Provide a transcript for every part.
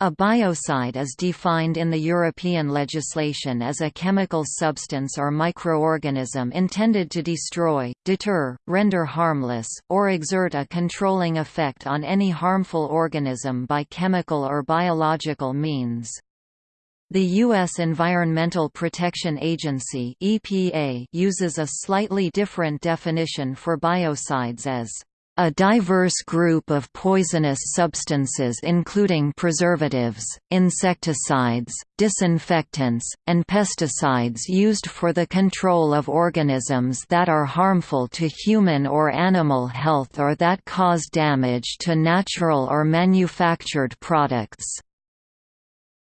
A biocide is defined in the European legislation as a chemical substance or microorganism intended to destroy, deter, render harmless, or exert a controlling effect on any harmful organism by chemical or biological means. The U.S. Environmental Protection Agency EPA uses a slightly different definition for biocides as a diverse group of poisonous substances including preservatives, insecticides, disinfectants, and pesticides used for the control of organisms that are harmful to human or animal health or that cause damage to natural or manufactured products.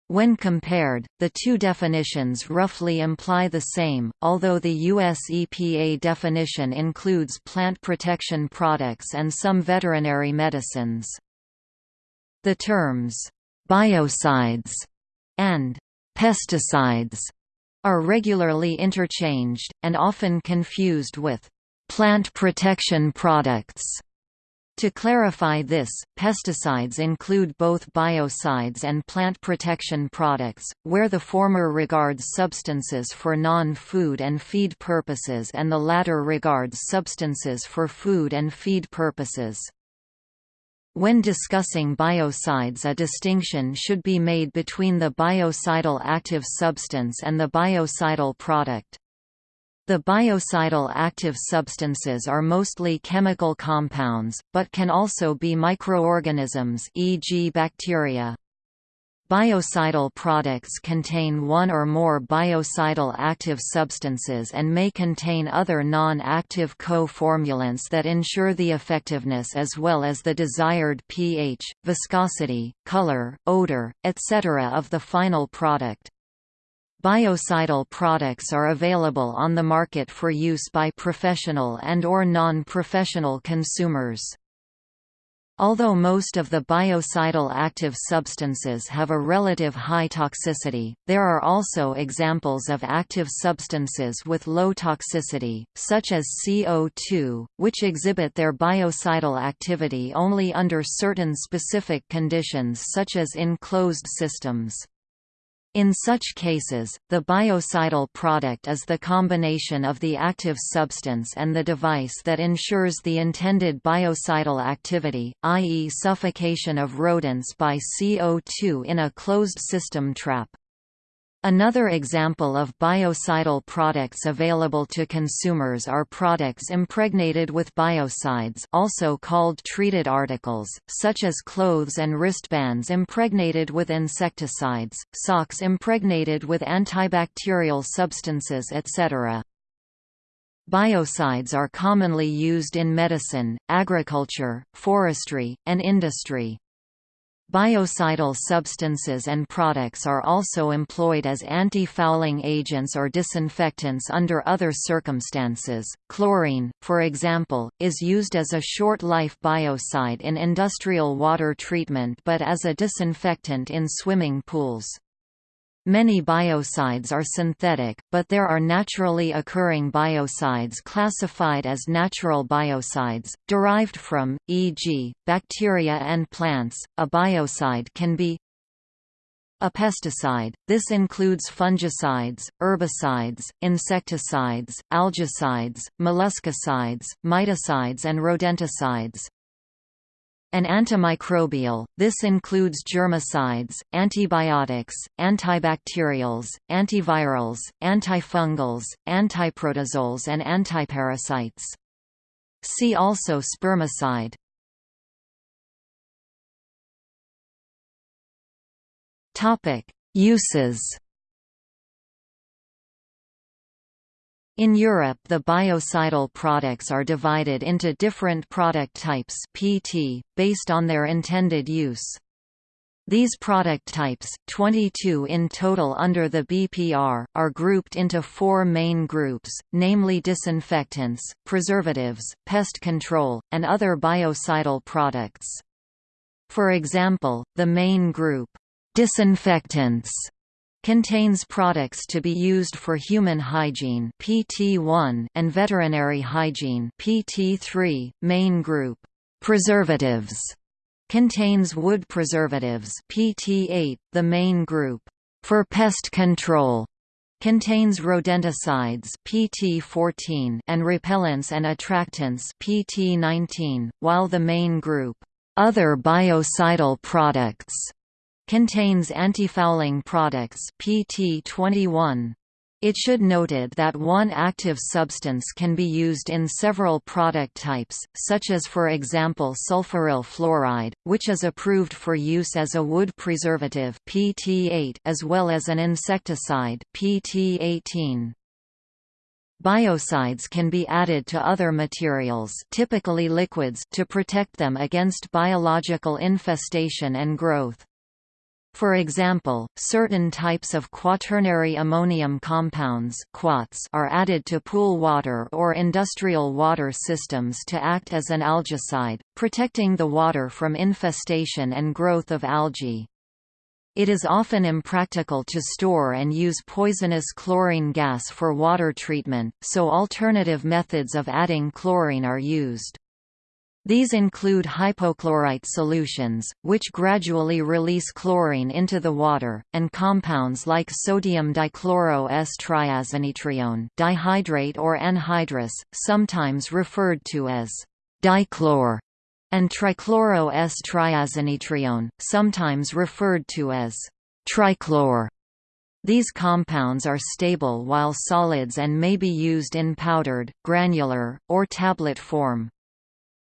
When compared, the two definitions roughly imply the same, although the US EPA definition includes plant protection products and some veterinary medicines. The terms, biocides and pesticides are regularly interchanged, and often confused with plant protection products. To clarify this, pesticides include both biocides and plant protection products, where the former regards substances for non-food and feed purposes and the latter regards substances for food and feed purposes. When discussing biocides a distinction should be made between the biocidal active substance and the biocidal product. The biocidal active substances are mostly chemical compounds, but can also be microorganisms e.g. bacteria. Biocidal products contain one or more biocidal active substances and may contain other non-active co-formulants that ensure the effectiveness as well as the desired pH, viscosity, color, odor, etc. of the final product. Biocidal products are available on the market for use by professional and or non-professional consumers. Although most of the biocidal active substances have a relative high toxicity, there are also examples of active substances with low toxicity, such as CO2, which exhibit their biocidal activity only under certain specific conditions such as in closed systems. In such cases, the biocidal product is the combination of the active substance and the device that ensures the intended biocidal activity, i.e. suffocation of rodents by CO2 in a closed system trap. Another example of biocidal products available to consumers are products impregnated with biocides also called treated articles, such as clothes and wristbands impregnated with insecticides, socks impregnated with antibacterial substances etc. Biocides are commonly used in medicine, agriculture, forestry, and industry. Biocidal substances and products are also employed as anti-fouling agents or disinfectants under other circumstances. Chlorine, for example, is used as a short-life biocide in industrial water treatment but as a disinfectant in swimming pools. Many biocides are synthetic, but there are naturally occurring biocides classified as natural biocides, derived from, e.g., bacteria and plants. A biocide can be a pesticide, this includes fungicides, herbicides, insecticides, algicides, molluscicides, miticides and rodenticides. An antimicrobial, this includes germicides, antibiotics, antibacterials, antivirals, antifungals, antiprotozoals and antiparasites. See also spermicide. Uses In Europe the biocidal products are divided into different product types PT, based on their intended use. These product types, 22 in total under the BPR, are grouped into four main groups, namely disinfectants, preservatives, pest control, and other biocidal products. For example, the main group, disinfectants, Contains products to be used for human hygiene PT1 and veterinary hygiene PT3, main group. Preservatives contains wood preservatives PT8, the main group. For pest control contains rodenticides PT14 and repellents and attractants PT19, while the main group other biocidal products contains antifouling products PT21. It should noted that one active substance can be used in several product types, such as for example sulfuryl fluoride, which is approved for use as a wood preservative PT8 as well as an insecticide PT18. Biocides can be added to other materials typically liquids to protect them against biological infestation and growth. For example, certain types of quaternary ammonium compounds are added to pool water or industrial water systems to act as an algicide, protecting the water from infestation and growth of algae. It is often impractical to store and use poisonous chlorine gas for water treatment, so alternative methods of adding chlorine are used. These include hypochlorite solutions, which gradually release chlorine into the water, and compounds like sodium dichloro S-triazinetrione dihydrate or anhydrous, sometimes referred to as dichlor, and trichloro S-triazinetrione, sometimes referred to as trichlor. These compounds are stable while solids and may be used in powdered, granular, or tablet form.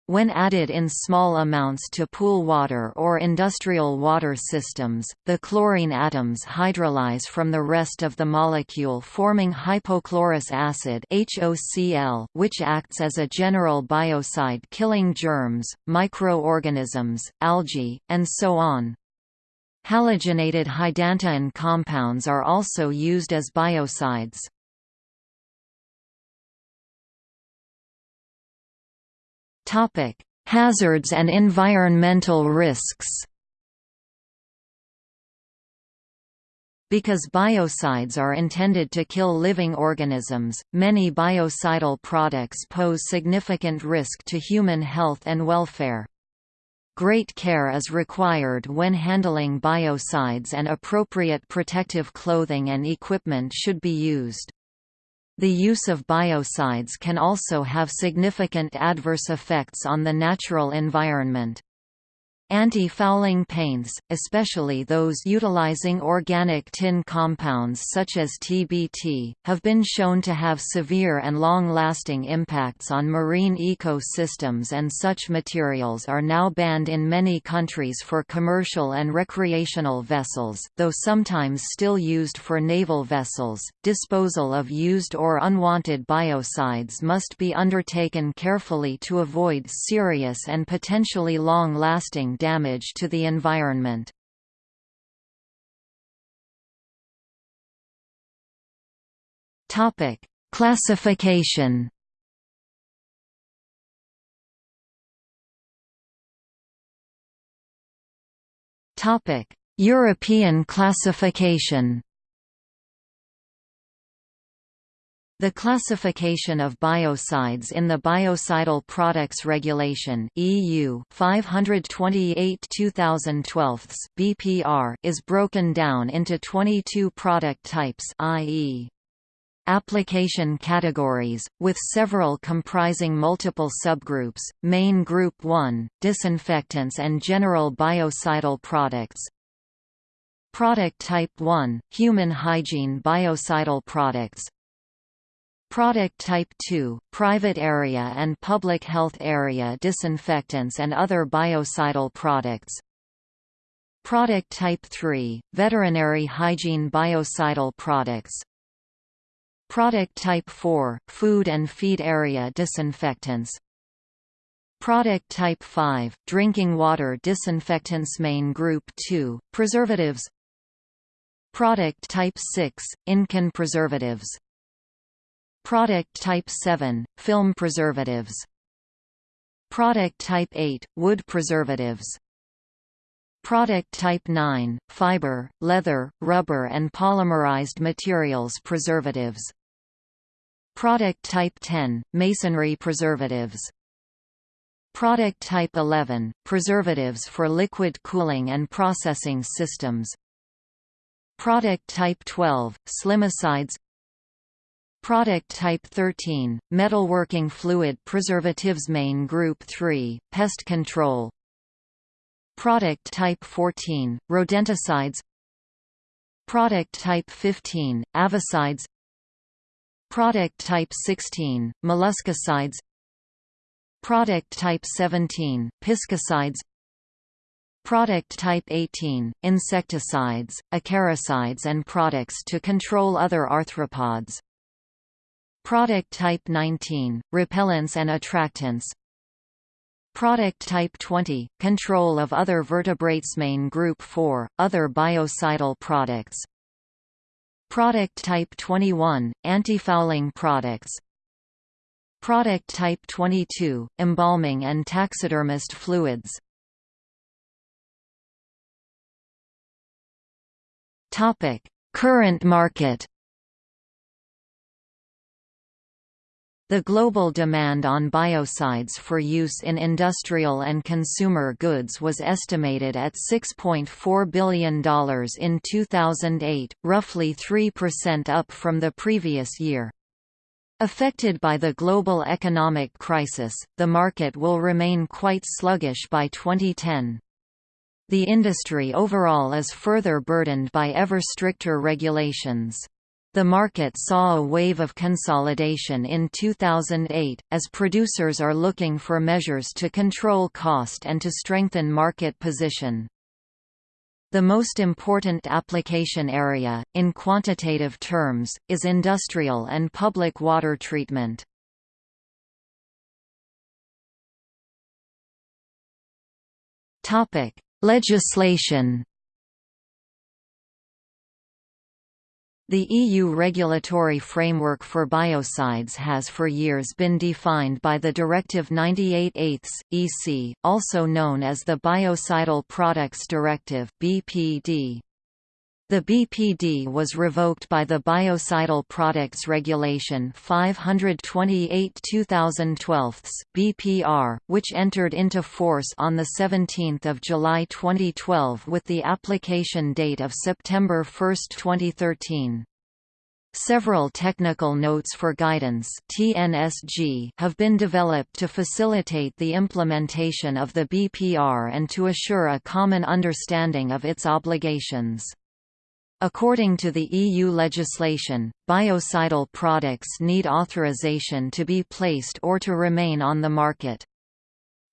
When added in small amounts to pool water or industrial water systems, the chlorine atoms hydrolyze from the rest of the molecule forming hypochlorous acid HOCl, which acts as a general biocide killing germs, microorganisms, algae, and so on. Halogenated hydantoin compounds are also used as biocides. Topic: Hazards and environmental risks. Because biocides are intended to kill living organisms, many biocidal products pose significant risk to human health and welfare. Great care is required when handling biocides and appropriate protective clothing and equipment should be used. The use of biocides can also have significant adverse effects on the natural environment. Anti-fouling paints, especially those utilizing organic tin compounds such as TBT, have been shown to have severe and long-lasting impacts on marine ecosystems and such materials are now banned in many countries for commercial and recreational vessels, though sometimes still used for naval vessels. Disposal of used or unwanted biocides must be undertaken carefully to avoid serious and potentially long-lasting damage to the environment. Topic: Classification. Topic: European classification. The classification of biocides in the Biocidal Products Regulation (EU) 528/2012 (BPR) is broken down into 22 product types, i.e. application categories, with several comprising multiple subgroups. Main Group 1: Disinfectants and general biocidal products. Product Type 1: Human hygiene biocidal products. Product Type 2, private area and public health area disinfectants and other biocidal products. Product Type 3, veterinary hygiene biocidal products. Product Type 4, food and feed area disinfectants. Product Type 5, drinking water disinfectants Main Group 2, preservatives Product Type 6, In-can preservatives Product Type 7 – Film preservatives. Product Type 8 – Wood preservatives. Product Type 9 – Fiber, leather, rubber and polymerized materials preservatives. Product Type 10 – Masonry preservatives. Product Type 11 – Preservatives for liquid cooling and processing systems. Product Type 12 – Slimicides Product Type 13 – Metalworking fluid preservatives Main Group 3 – Pest control. Product Type 14 – Rodenticides. Product Type 15 – Avicides. Product Type 16 – Molluscicides. Product Type 17 – Piscicides. Product Type 18 – Insecticides, acaricides and products to control other arthropods Product Type 19 – Repellents and attractants. Product Type 20 – Control of other vertebrates. Main Group 4 – Other biocidal products. Product Type 21 – Antifouling products. Product Type 22 – Embalming and taxidermist fluids. Current market The global demand on biocides for use in industrial and consumer goods was estimated at $6.4 billion in 2008, roughly 3% up from the previous year. Affected by the global economic crisis, the market will remain quite sluggish by 2010. The industry overall is further burdened by ever stricter regulations. The market saw a wave of consolidation in 2008, as producers are looking for measures to control cost and to strengthen market position. The most important application area, in quantitative terms, is industrial and public water treatment. Legislation The EU regulatory framework for biocides has for years been defined by the Directive 98/8 EC, also known as the Biocidal Products Directive (BPD). The BPD was revoked by the Biocidal Products Regulation 528-2012 (BPR), which entered into force on the 17th of July 2012 with the application date of September 1, 2013. Several technical notes for guidance (TNSG) have been developed to facilitate the implementation of the BPR and to assure a common understanding of its obligations. According to the EU legislation, biocidal products need authorization to be placed or to remain on the market.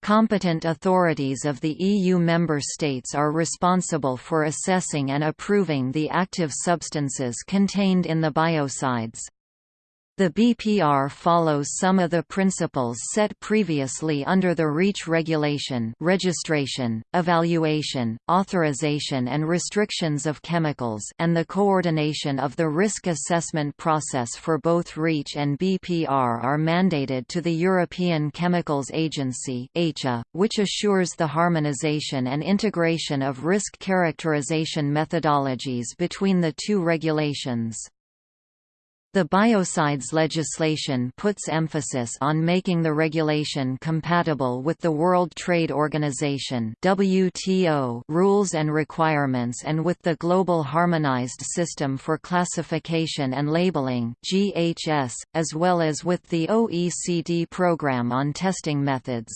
Competent authorities of the EU member states are responsible for assessing and approving the active substances contained in the biocides. The BPR follows some of the principles set previously under the REACH regulation registration, evaluation, authorization and restrictions of chemicals and the coordination of the risk assessment process for both REACH and BPR are mandated to the European Chemicals Agency which assures the harmonization and integration of risk characterization methodologies between the two regulations. The biocides legislation puts emphasis on making the regulation compatible with the World Trade Organization (WTO) rules and requirements and with the Global Harmonized System for Classification and Labeling (GHS), as well as with the OECD Programme on Testing Methods.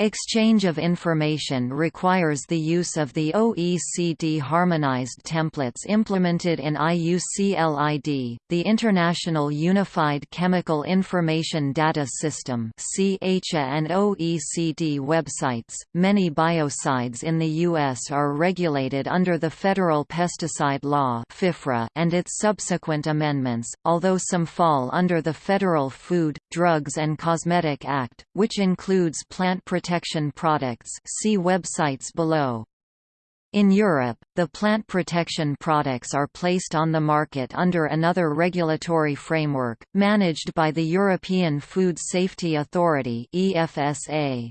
Exchange of information requires the use of the OECD harmonized templates implemented in IUCLID, the International Unified Chemical Information Data System and OECD websites. Many biocides in the US are regulated under the Federal Pesticide Law and its subsequent amendments, although some fall under the Federal Food, Drugs and Cosmetic Act, which includes plant protection protection products see websites below. In Europe, the plant protection products are placed on the market under another regulatory framework, managed by the European Food Safety Authority EFSA.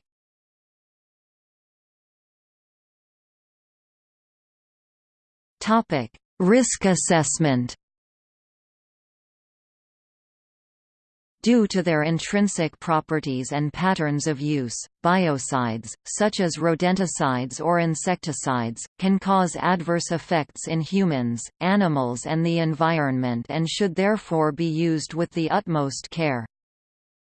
Risk assessment Due to their intrinsic properties and patterns of use, biocides, such as rodenticides or insecticides, can cause adverse effects in humans, animals and the environment and should therefore be used with the utmost care.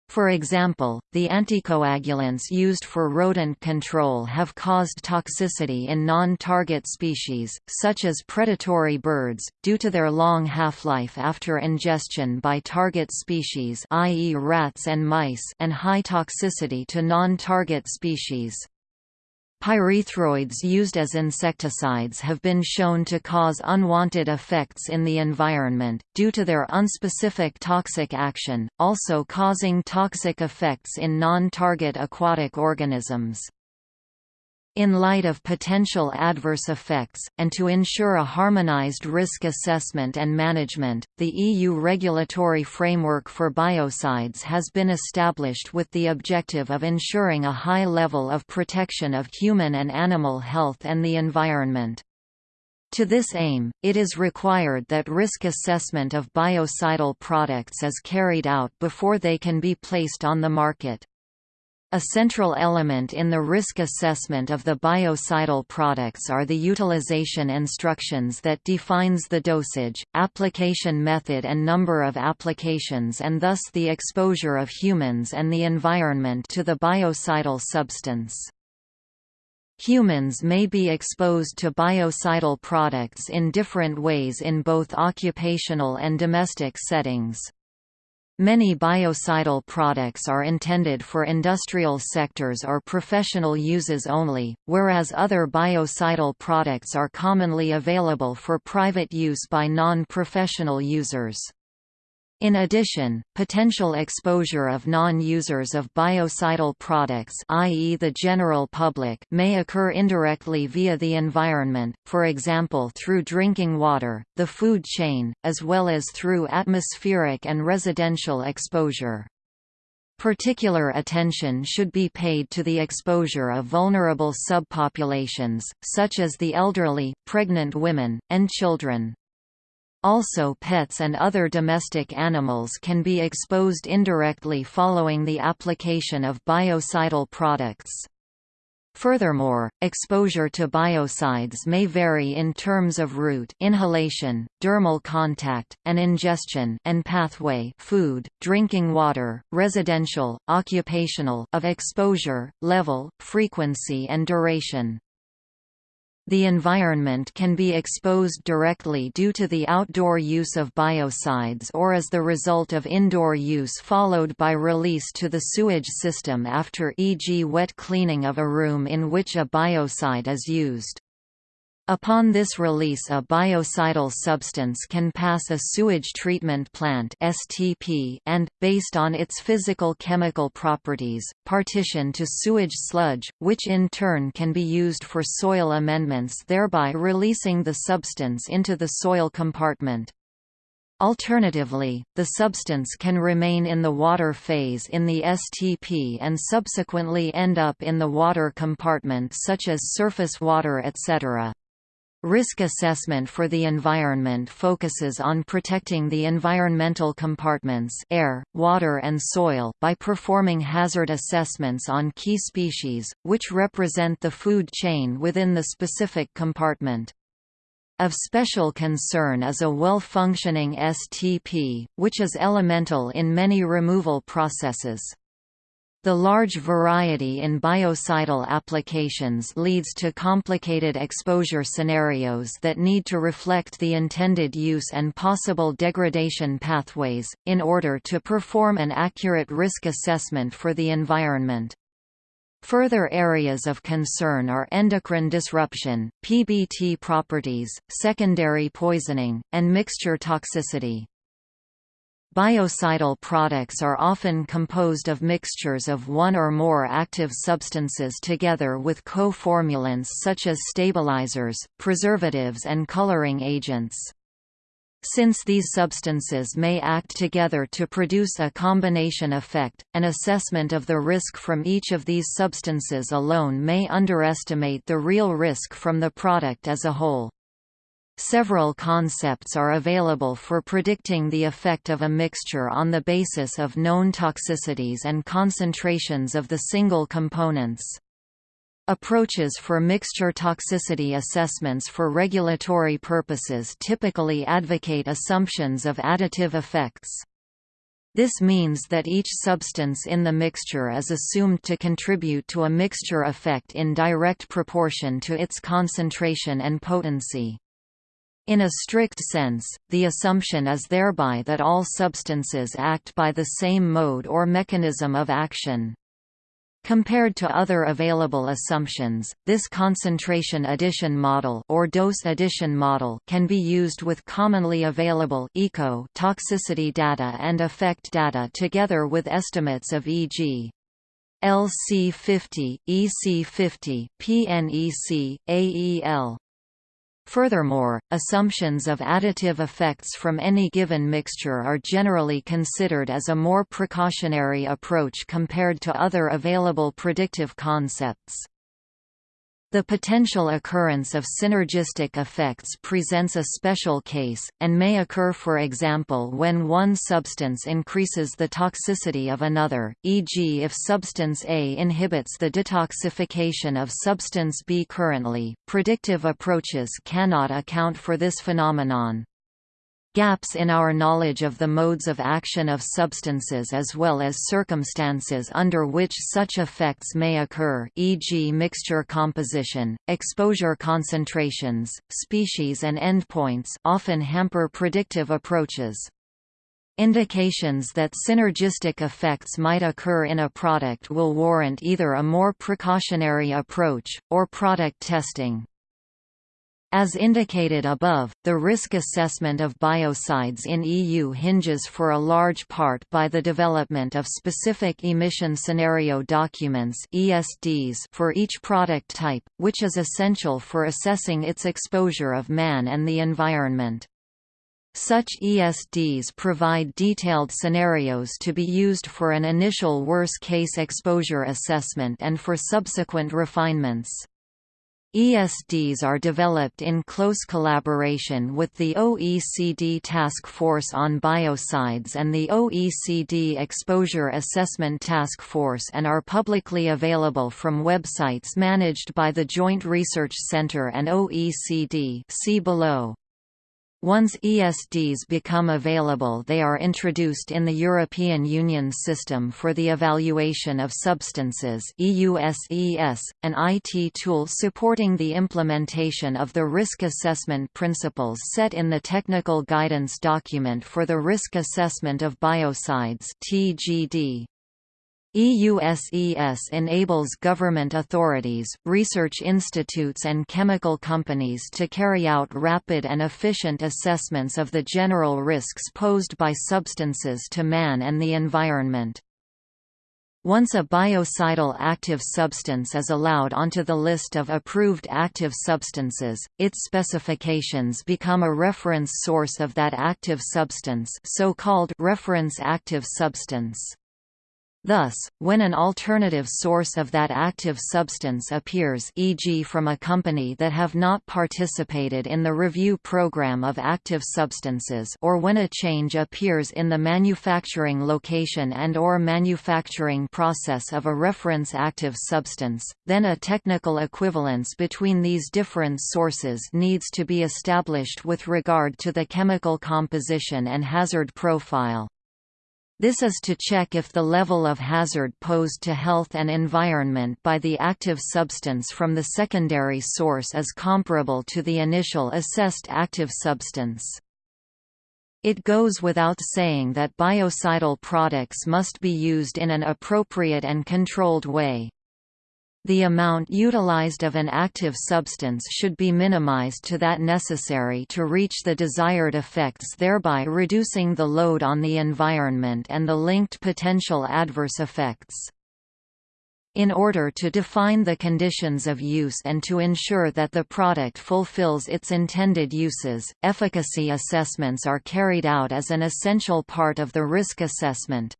For example, the anticoagulants used for rodent control have caused toxicity in non-target species, such as predatory birds, due to their long half-life after ingestion by target species i.e. rats and mice and high toxicity to non-target species. Pyrethroids used as insecticides have been shown to cause unwanted effects in the environment, due to their unspecific toxic action, also causing toxic effects in non-target aquatic organisms. In light of potential adverse effects, and to ensure a harmonized risk assessment and management, the EU regulatory framework for biocides has been established with the objective of ensuring a high level of protection of human and animal health and the environment. To this aim, it is required that risk assessment of biocidal products is carried out before they can be placed on the market. A central element in the risk assessment of the biocidal products are the utilization instructions that defines the dosage, application method and number of applications and thus the exposure of humans and the environment to the biocidal substance. Humans may be exposed to biocidal products in different ways in both occupational and domestic settings. Many biocidal products are intended for industrial sectors or professional uses only, whereas other biocidal products are commonly available for private use by non-professional users. In addition, potential exposure of non-users of biocidal products i.e. the general public may occur indirectly via the environment, for example through drinking water, the food chain, as well as through atmospheric and residential exposure. Particular attention should be paid to the exposure of vulnerable subpopulations, such as the elderly, pregnant women, and children. Also pets and other domestic animals can be exposed indirectly following the application of biocidal products. Furthermore, exposure to biocides may vary in terms of route inhalation, dermal contact, and ingestion and pathway food, drinking water, residential, occupational of exposure, level, frequency and duration. The environment can be exposed directly due to the outdoor use of biocides or as the result of indoor use followed by release to the sewage system after e.g. wet cleaning of a room in which a biocide is used. Upon this release a biocidal substance can pass a sewage treatment plant STP and, based on its physical chemical properties, partition to sewage sludge, which in turn can be used for soil amendments thereby releasing the substance into the soil compartment. Alternatively, the substance can remain in the water phase in the STP and subsequently end up in the water compartment such as surface water etc. Risk assessment for the environment focuses on protecting the environmental compartments air, water and soil by performing hazard assessments on key species, which represent the food chain within the specific compartment. Of special concern is a well-functioning STP, which is elemental in many removal processes. The large variety in biocidal applications leads to complicated exposure scenarios that need to reflect the intended use and possible degradation pathways, in order to perform an accurate risk assessment for the environment. Further areas of concern are endocrine disruption, PBT properties, secondary poisoning, and mixture toxicity. Biocidal products are often composed of mixtures of one or more active substances together with co-formulants such as stabilizers, preservatives and coloring agents. Since these substances may act together to produce a combination effect, an assessment of the risk from each of these substances alone may underestimate the real risk from the product as a whole. Several concepts are available for predicting the effect of a mixture on the basis of known toxicities and concentrations of the single components. Approaches for mixture toxicity assessments for regulatory purposes typically advocate assumptions of additive effects. This means that each substance in the mixture is assumed to contribute to a mixture effect in direct proportion to its concentration and potency. In a strict sense, the assumption is thereby that all substances act by the same mode or mechanism of action. Compared to other available assumptions, this concentration addition model or dose addition model can be used with commonly available eco toxicity data and effect data together with estimates of e.g. LC50, EC50, PNEC, AEL. Furthermore, assumptions of additive effects from any given mixture are generally considered as a more precautionary approach compared to other available predictive concepts. The potential occurrence of synergistic effects presents a special case, and may occur for example when one substance increases the toxicity of another, e.g. if substance A inhibits the detoxification of substance B currently, predictive approaches cannot account for this phenomenon. Gaps in our knowledge of the modes of action of substances as well as circumstances under which such effects may occur e.g. mixture composition, exposure concentrations, species and endpoints often hamper predictive approaches. Indications that synergistic effects might occur in a product will warrant either a more precautionary approach, or product testing. As indicated above, the risk assessment of biocides in EU hinges for a large part by the development of specific emission scenario documents ESDs for each product type, which is essential for assessing its exposure of man and the environment. Such ESDs provide detailed scenarios to be used for an initial worst-case exposure assessment and for subsequent refinements. ESDs are developed in close collaboration with the OECD Task Force on Biocides and the OECD Exposure Assessment Task Force and are publicly available from websites managed by the Joint Research Centre and OECD see below. Once ESDs become available they are introduced in the European Union System for the Evaluation of Substances EUSES, an IT tool supporting the implementation of the risk assessment principles set in the Technical Guidance Document for the Risk Assessment of Biocides TGD. EUSES enables government authorities, research institutes and chemical companies to carry out rapid and efficient assessments of the general risks posed by substances to man and the environment. Once a biocidal active substance is allowed onto the list of approved active substances, its specifications become a reference source of that active substance so-called reference active substance. Thus, when an alternative source of that active substance appears e.g. from a company that have not participated in the review program of active substances or when a change appears in the manufacturing location and or manufacturing process of a reference active substance, then a technical equivalence between these different sources needs to be established with regard to the chemical composition and hazard profile. This is to check if the level of hazard posed to health and environment by the active substance from the secondary source is comparable to the initial assessed active substance. It goes without saying that biocidal products must be used in an appropriate and controlled way. The amount utilized of an active substance should be minimized to that necessary to reach the desired effects thereby reducing the load on the environment and the linked potential adverse effects. In order to define the conditions of use and to ensure that the product fulfills its intended uses, efficacy assessments are carried out as an essential part of the risk assessment.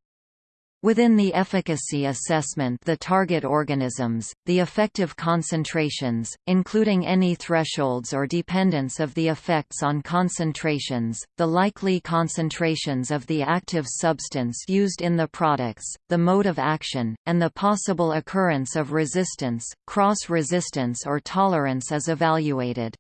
Within the efficacy assessment the target organisms, the effective concentrations, including any thresholds or dependence of the effects on concentrations, the likely concentrations of the active substance used in the products, the mode of action, and the possible occurrence of resistance, cross-resistance or tolerance is evaluated.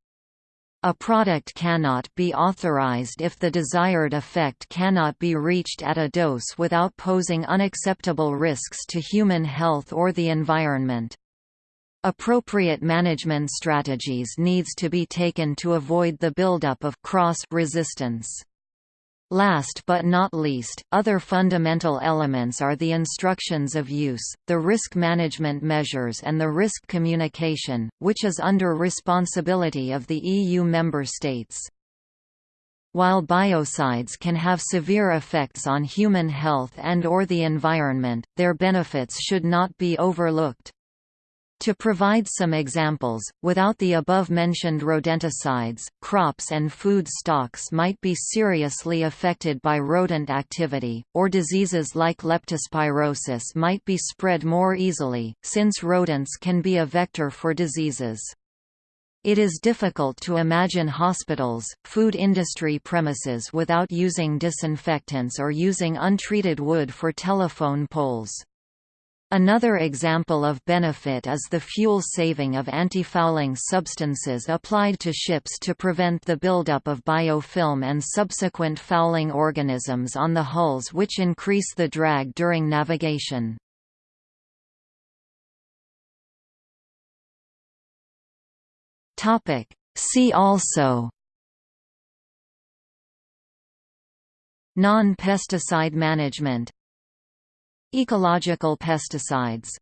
A product cannot be authorized if the desired effect cannot be reached at a dose without posing unacceptable risks to human health or the environment. Appropriate management strategies needs to be taken to avoid the buildup of cross-resistance. Last but not least, other fundamental elements are the instructions of use, the risk management measures and the risk communication, which is under responsibility of the EU member states. While biocides can have severe effects on human health and or the environment, their benefits should not be overlooked. To provide some examples, without the above-mentioned rodenticides, crops and food stocks might be seriously affected by rodent activity, or diseases like leptospirosis might be spread more easily, since rodents can be a vector for diseases. It is difficult to imagine hospitals, food industry premises without using disinfectants or using untreated wood for telephone poles. Another example of benefit is the fuel saving of antifouling substances applied to ships to prevent the buildup of biofilm and subsequent fouling organisms on the hulls which increase the drag during navigation. See also Non-pesticide management Ecological pesticides